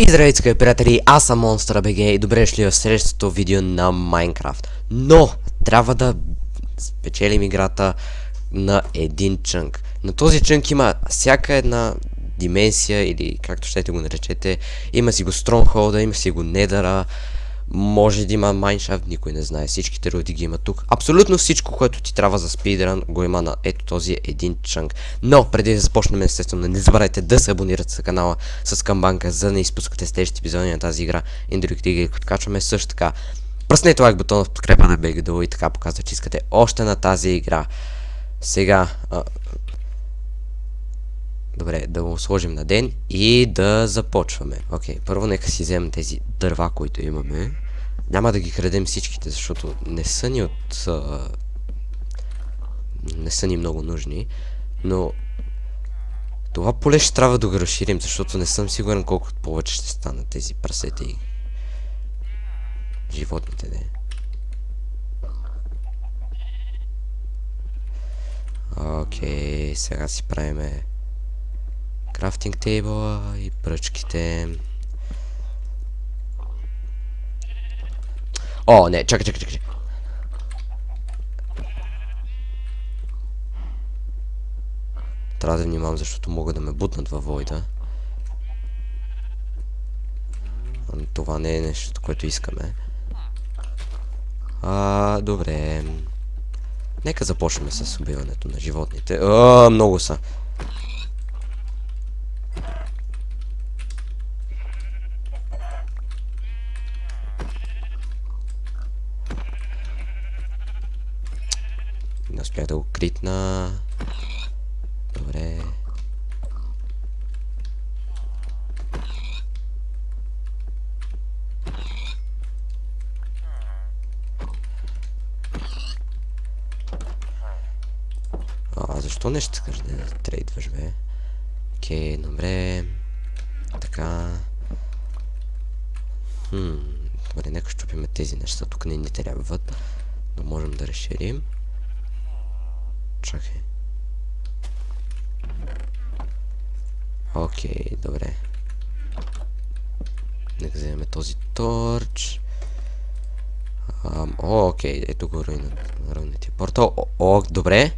И здравейте, скъпи приятели, аз съм Monster BG и добре шли в следващото видео на Майнкрафт. Но, трябва да спечелим играта на един чънк. На този чънк има всяка една дименсия или както щете го наречете. Има си го Stronghold, има си го Недъра, може да има майншафт, никой не знае. Всичките роди ги има тук. Абсолютно всичко, което ти трябва за спидран, го има на ето този един чънк. Но, преди да започнем, естествено, не забравяйте да се абонирате за канала с камбанка, за да не изпускате следващите епизоди на тази игра и другите игри, качваме също така. Пръснете лайк бутона в подкрепа на BGDO и така показва, че искате още на тази игра. Сега, а, Добре, да го сложим на ден и да започваме. Окей, okay, първо нека си вземем тези дърва, които имаме. Няма да ги крадем всичките, защото не са ни от... А... Не са ни много нужни. Но... Това поле ще трябва да го разширим, защото не съм сигурен колко повече ще станат тези прасета и... Животните, не. Окей, сега си правиме крафтинг тейбъла и пръчките. О, не, чакай, чакай, чакай. Трябва да внимавам, защото могат да ме бутнат във войда. Това не е нещо, което искаме. А, добре. Нека започнем с убиването на животните. А, много са. Не успях да го критна. Добре. А, защо не ще искаш да трейдваш, бе? Окей, добре. Така. Хм. Добре, нека щупиме тези неща. Тук не ни трябват. Но можем да разширим. Чакай. Окей, добре. Нека вземем този торч. О, окей, ето го равните портал. О, о, добре.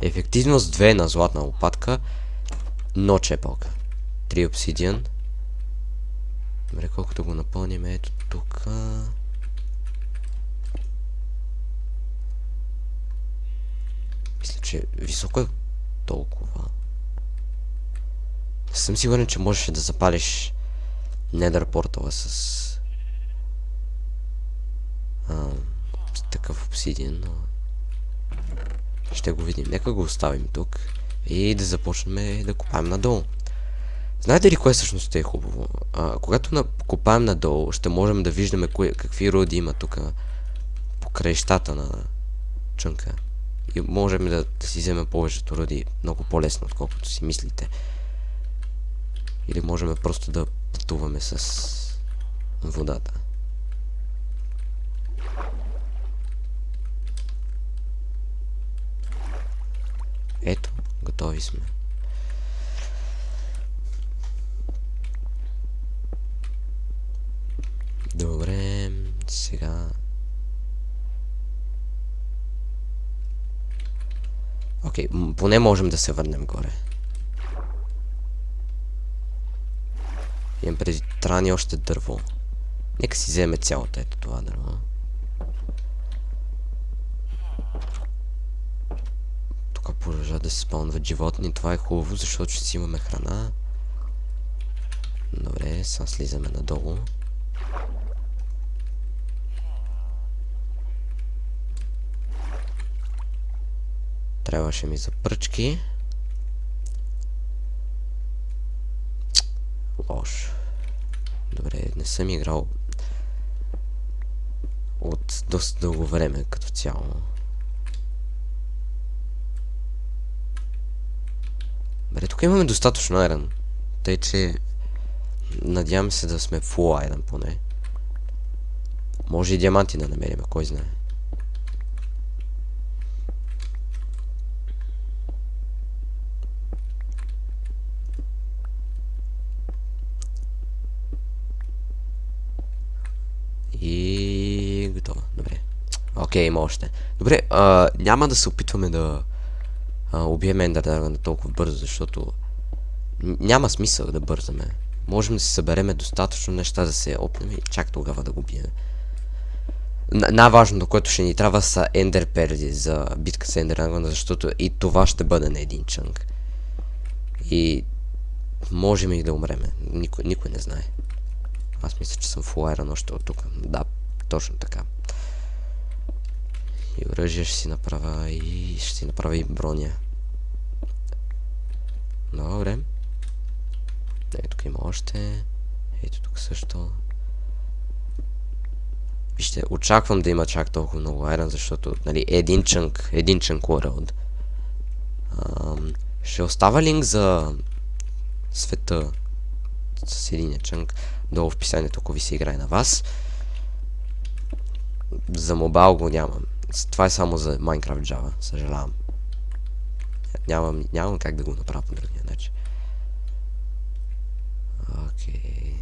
Ефективност 2 на златна лопатка. Но чепалка. 3 обсидиан. Добре, колкото го напълним, ето тук. Мисля, че високо е толкова. Съм сигурен, че можеш да запалиш недър портала с... А, с такъв обсидиан, но... Ще го видим. Нека го оставим тук. И да започнем да копаем надолу. Знаете ли кое всъщност е хубаво? А, когато на, копаем надолу, ще можем да виждаме кое, какви роди има тук по краищата на чънка. И можем да, да си вземем повечето роди много по-лесно, отколкото си мислите. Или можем просто да пътуваме с водата. Ето, готови сме. Добре, сега Окей, okay, поне можем да се върнем горе. Имам преди трани още дърво. Нека си вземе цялото ето това дърво. Тук продължават да се спълнват животни. Това е хубаво, защото ще си имаме храна. Добре, сега слизаме надолу. Трябваше ми за пръчки. Лош. Добре, не съм играл от доста дълго време като цяло. Добре, тук имаме достатъчно айрон. Тъй, че надявам се да сме full айрон поне. Може и диаманти да намерим, кой знае. И готово. Добре. Окей, има още. Добре, а, няма да се опитваме да а, убием Драгона толкова бързо, защото няма смисъл да бързаме. Можем да си събереме достатъчно неща да се опнем и чак тогава да го бием. Най-важното, което ще ни трябва са Ендер за битка с Ендер Драгона, защото и това ще бъде на един чънк. И можем и да умреме. Никой, никой не знае. Аз мисля, че съм фулайран още от тук. Да, точно така. И оръжие ще си направя и ще си направя и броня. Добре. Ето тук има още. Ето тук също. Вижте, очаквам да има чак толкова много айрон, защото, нали, един чънк, един чънк world. Ам, ще остава линк за света с един чънк долу в описанието, ако ви се играе на вас. За мобайл го нямам. Това е само за Minecraft Java, съжалявам. Нямам, нямам как да го направя по другия начин. Окей.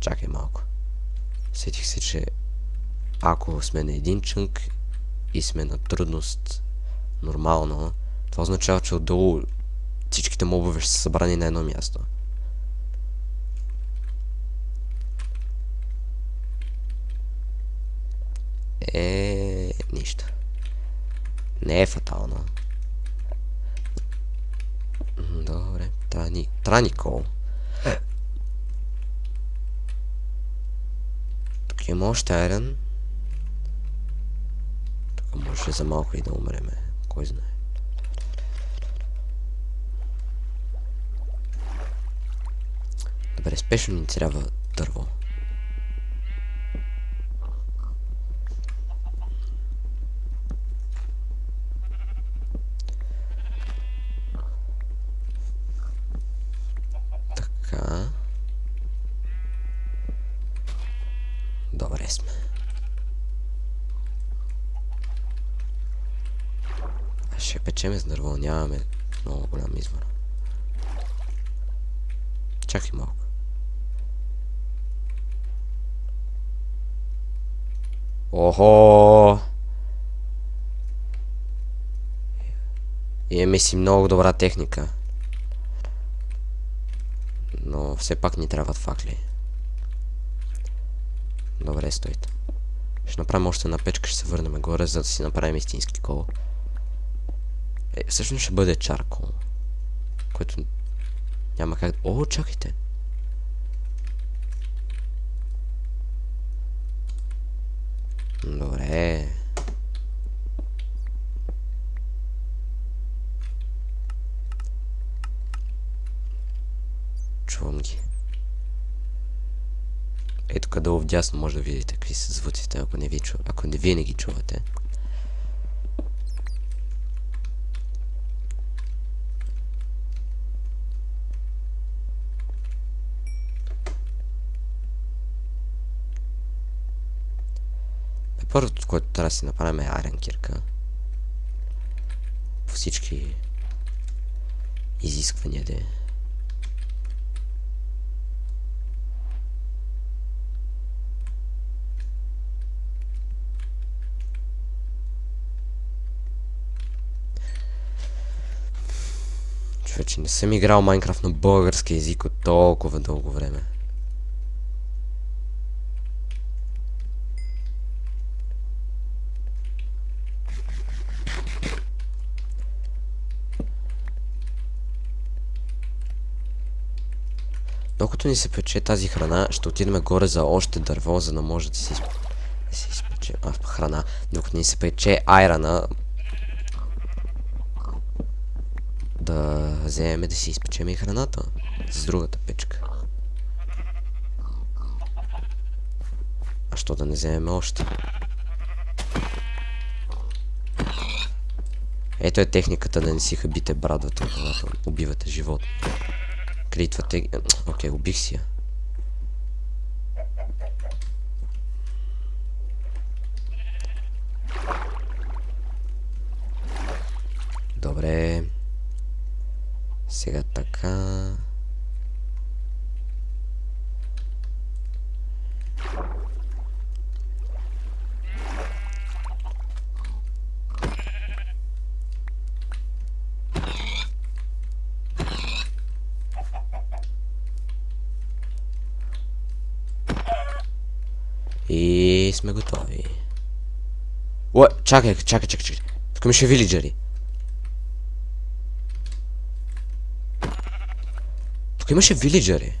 Чакай малко. Сетих се, че ако сме на един чънк и сме на трудност нормално, това означава, че отдолу всичките мобове ще са събрани на едно място. Е, нищо. Не е фатално. М, Добре, трябва ни, трябва ни кол. Тук има още айрен. Тук може за малко и да умреме. Кой знае. Добре, спешно ни трябва дърво. Така. Добре сме. А ще печеме с дърво, нямаме много голям избор. Чакай малко. Охо! Имаме си много добра техника. Но все пак ни трябват факли. Добре, стойте. Ще направим още една печка, ще се върнем горе, за да си направим истински кол. Е, всъщност ще бъде чаркол. Което няма как... О, чакайте! Добре. Чувам ги. Ето тук долу вдясно може да видите какви са звуците, ако не, ви ако не вие не ги чувате. Първото, което трябва да си направим е айрен кирка. По всички изисквания да е. Човече, не съм играл Майнкрафт на български език от толкова дълго време. Докато ни се пече тази храна, ще отидем горе за още дърво, за да може да си, изп... да си изпече а, храна. Докато ни се пече айрана, да вземем да си изпечем и храната с другата печка. А що да не вземем още? Ето е техниката да не си хабите брадвата, когато убивате живот. Критвате... Окей, убих си я. Добре. Сега така. И сме готови. О, чакай, чакай, чакай, чакай. Тук имаше вилиджери. Тук имаше вилиджери.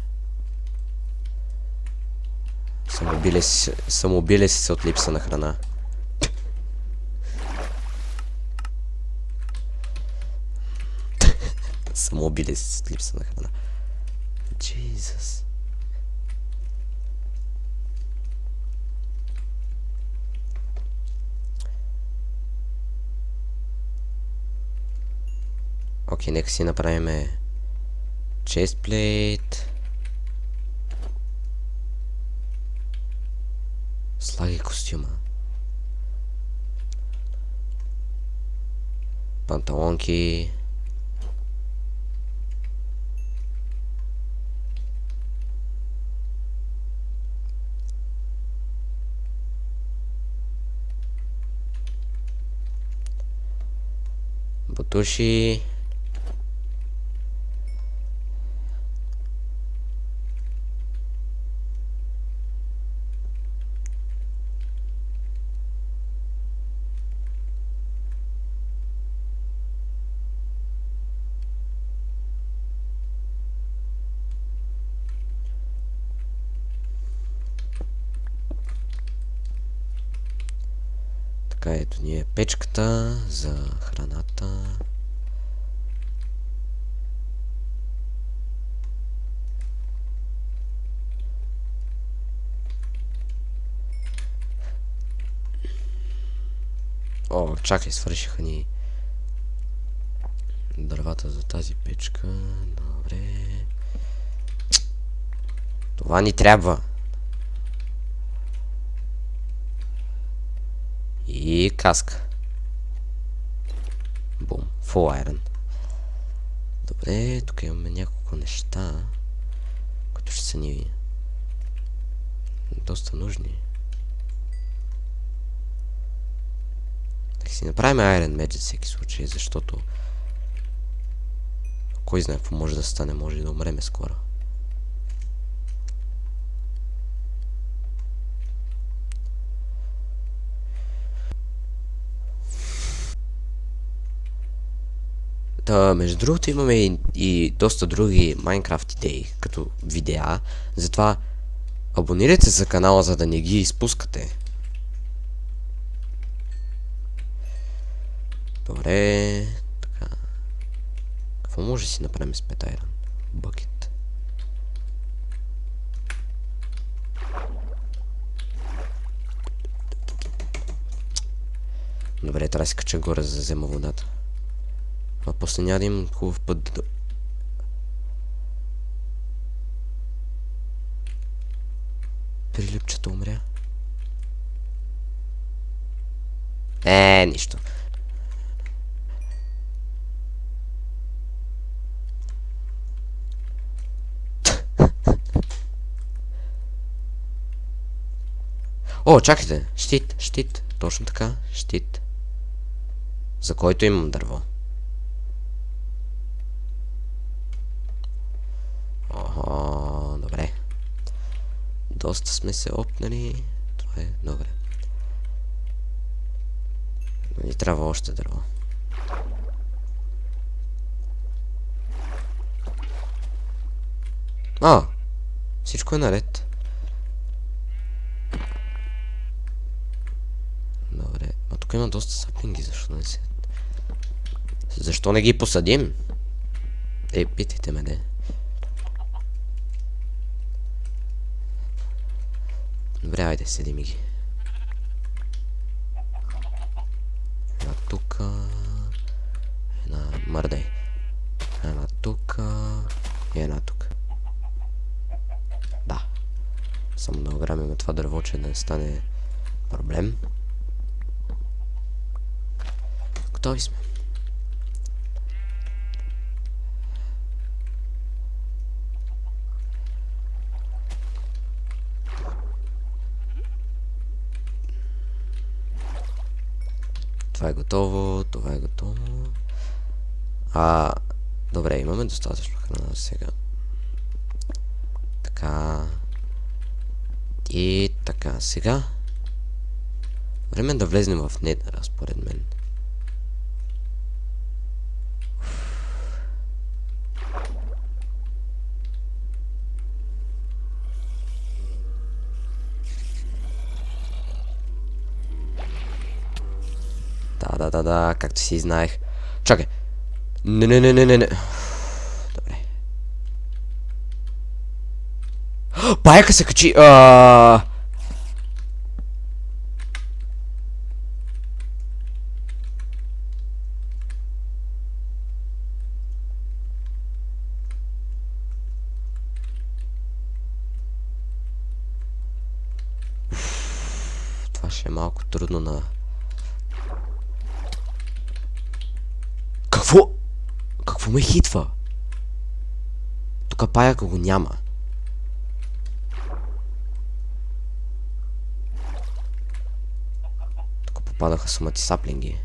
Самоубили си, самоубили си се от липса на храна. Самоубили си се от липса на храна. Jesus. Окей, нека си направим честплейт. Слагай костюма. Панталонки. Бутуши. Така, ето ни е печката за храната. О, чакай, свършиха ни дървата за тази печка. Добре. Това ни трябва. И каска. Бум. Full iron. Добре, тук имаме няколко неща, които ще са ни доста нужни. Так си направим Iron за всеки случай, защото кой знае какво може да стане, може да умреме скоро. Та, между другото имаме и, и доста други Майнкрафт идеи, като видеа. Затова абонирайте се за канала, за да не ги изпускате. Добре. Така. Какво може да си направим с петайран? Бъкет. Добре, трябва да си кача горе, за да взема водата. А после няма да имам хубав път да... Прилипчето умря. Е, нищо. О, чакайте. Щит, щит. Точно така. Щит. За който имам дърво. Ого, добре. Доста сме се опнали. Това е добре. Но ни трябва още дърво. А! Всичко е наред. Добре. А тук има доста сапинги, защо не се... Защо не ги посадим? Ей, питайте ме, де. Добре, айде, седи ми ги. Една тука. Една мърдай. Една тука. И една тук. Да. Само да ограмим това дърво, че да не стане проблем. Готови сме. Това е готово, това е готово. А, добре, имаме достатъчно храна сега. Така. И така, сега. Време е да влезнем в Нетъра, според мен. Да, както си знаех. Чакай. Не, не, не, не, не, не. Добре. Паяка се качи. А... Това ще е малко трудно на... Какво? Ме хитва? Тук паяка го няма. Тук попадаха сумати саплинги.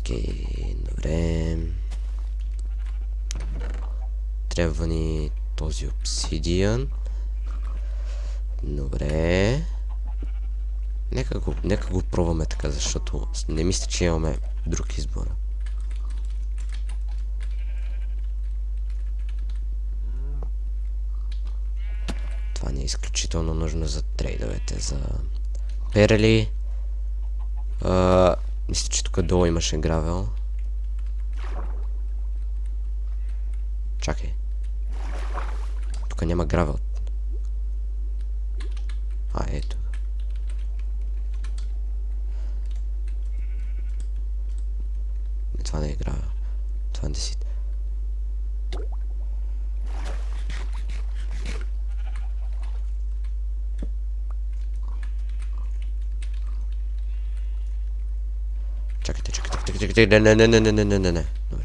Окей, добре. Трябва ни този обсидиан. Добре. Нека го, нека го пробваме така, защото не мисля, че имаме друг избор. Това ни е изключително нужно за трейдовете, за перли. Мисля, че тук долу имаше гравел. Чакай. Тук няма гравел. А, ето. Не, това не е гравел. Това не си. Чакайте, чакайте, чакайте, чакайте, не, не, не, не, не, не, не, не. Добре.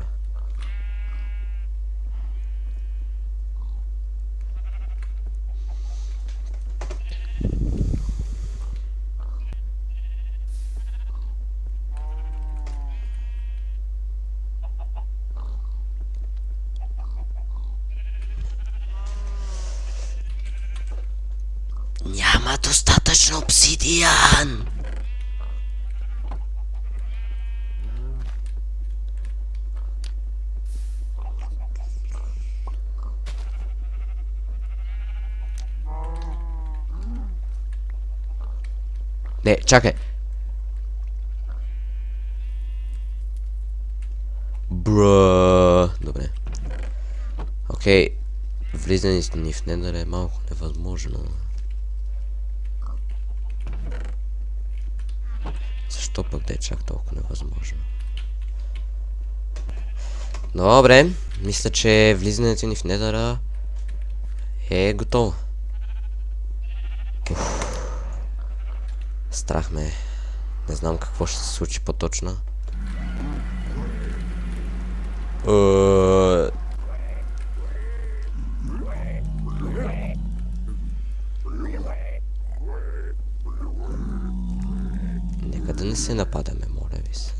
Няма достатъчно обсидиан! Не, чакай. Бра. Добре. Окей. Влизане ни в недър е малко невъзможно. Защо пък да е чак толкова невъзможно? Добре. Мисля, че влизането ни в недъра е готово. Страх ме. Не знам какво ще се случи по-точно. Е, Нека да не се нападаме, моля ви се.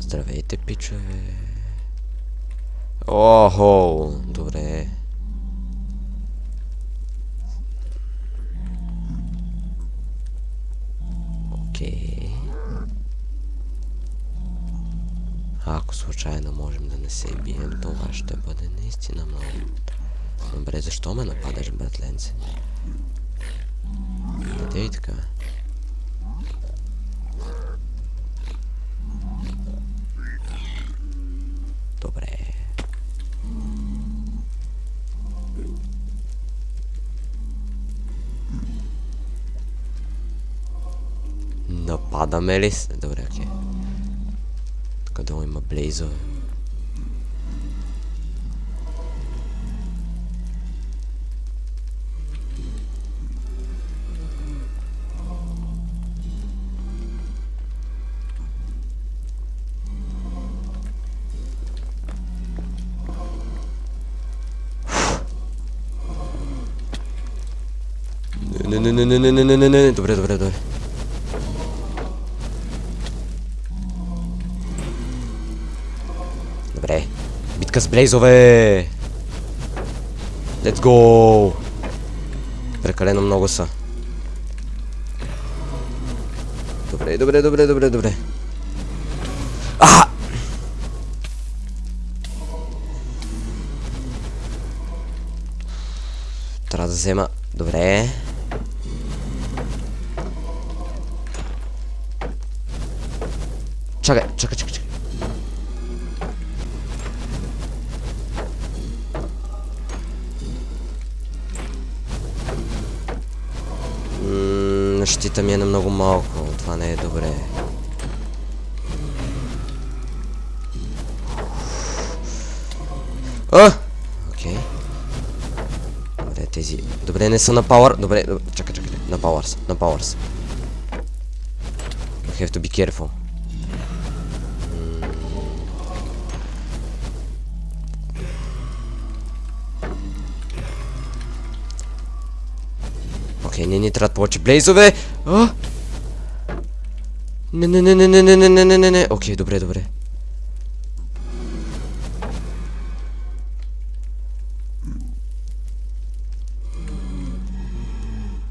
Здравейте, пичове. Охо, добре. Окей. Ако случайно можем да не се бием, това ще бъде наистина много. Добре, защо ме нападаш, братленце? Не дей така. Нападаме ли? Добре, окей. Тук долу има блейзове. Не, не, не, не, не, не, не, не, не, добре, добре, добре. С блейзове! Let's go! Прекалено много са. Добре, добре, добре, добре, добре. А! Трябва да взема... Добре. Чакай, чакай, чакай, чакай. Ммм, щита ми е на много малко. Това не е добре. А! Окей. Добре, тези... Добре, не са на пауър. Добре, добре. чакай, чакай. На пауър са, на пауър са. I have to be careful. Окей, не ни трябват повече блейзове. А? Не, не, не, не, не, не, не, не, не, не, не. Окей, добре, добре.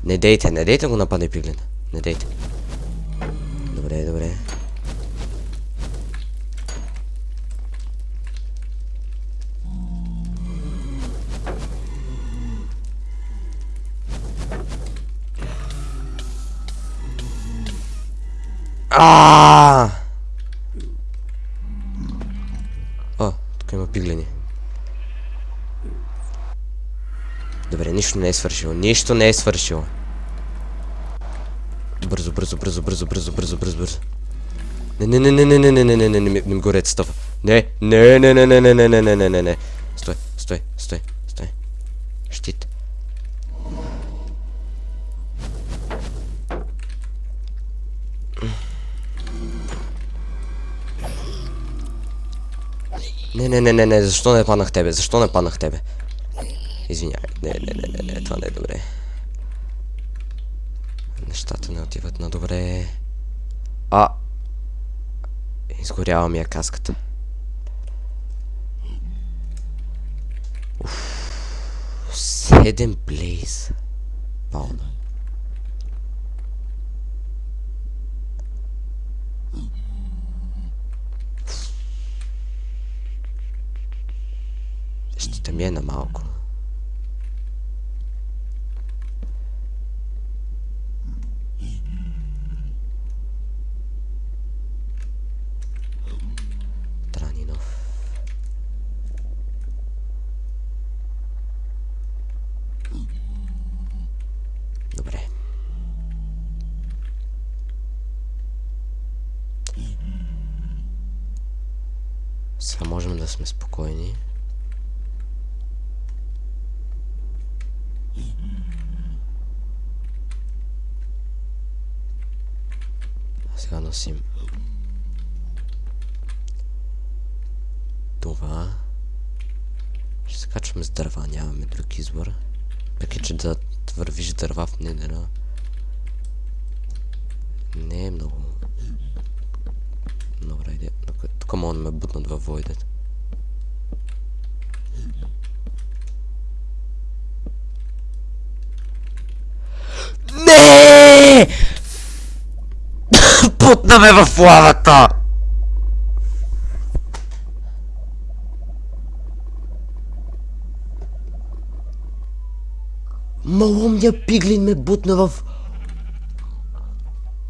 Не дейте, не дейте го нападне пиглин. Не дейте. А! Тук има пиглени. Добре, нищо не е свършило. Нищо не е свършило. Бързо, бързо, бързо, бързо, бързо, бързо, бързо, бързо. Не, не, не, не, не, не, не, не, не, не, не, не горят стъпа. Не, не, не, не, не, не, не, не, не, не, не, не. Стой, стой, стой, Не, не, не, не, не, защо не паднах тебе? Защо не паднах тебе? Извинявай. Не, не, не, не, не, това не е добре. Нещата не отиват на добре. А! Изгорява ми я каската. Уф. Седем блейз. Пауна. 面的毛孔 Сега носим това. Ще се качваме с дърва, нямаме друг избор. Въпреки, че да вървиш дърва в недера не е много добра идея. Тук мога да ме бутнат във войдет. Не! Путна ме в лавата! Малумния пиглин ме бутна в...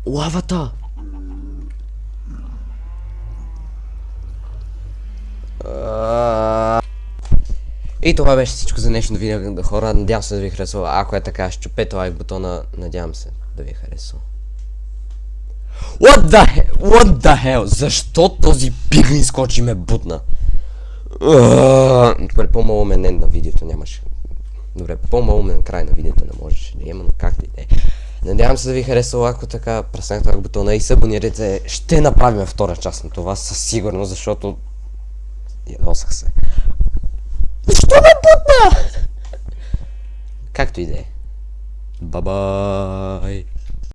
Лавата! И това беше всичко за днешното видео, хора. Надявам се да ви е харесва. Ако е така, ще чупете лайк бутона. Надявам се да ви е харесва. What the hell? What the hell? Защо този пиглин скочи ме бутна? Добре, по-малумен на видеото нямаше. Добре, по-малумен край на видеото не можеше да има, но както и да е. Надявам се да ви харесва, ако така преснахте бутона и се абонирайте. Ще направим втора част на това със сигурност, защото ядосах се. Защо ме бутна? Както и да е. Бабай!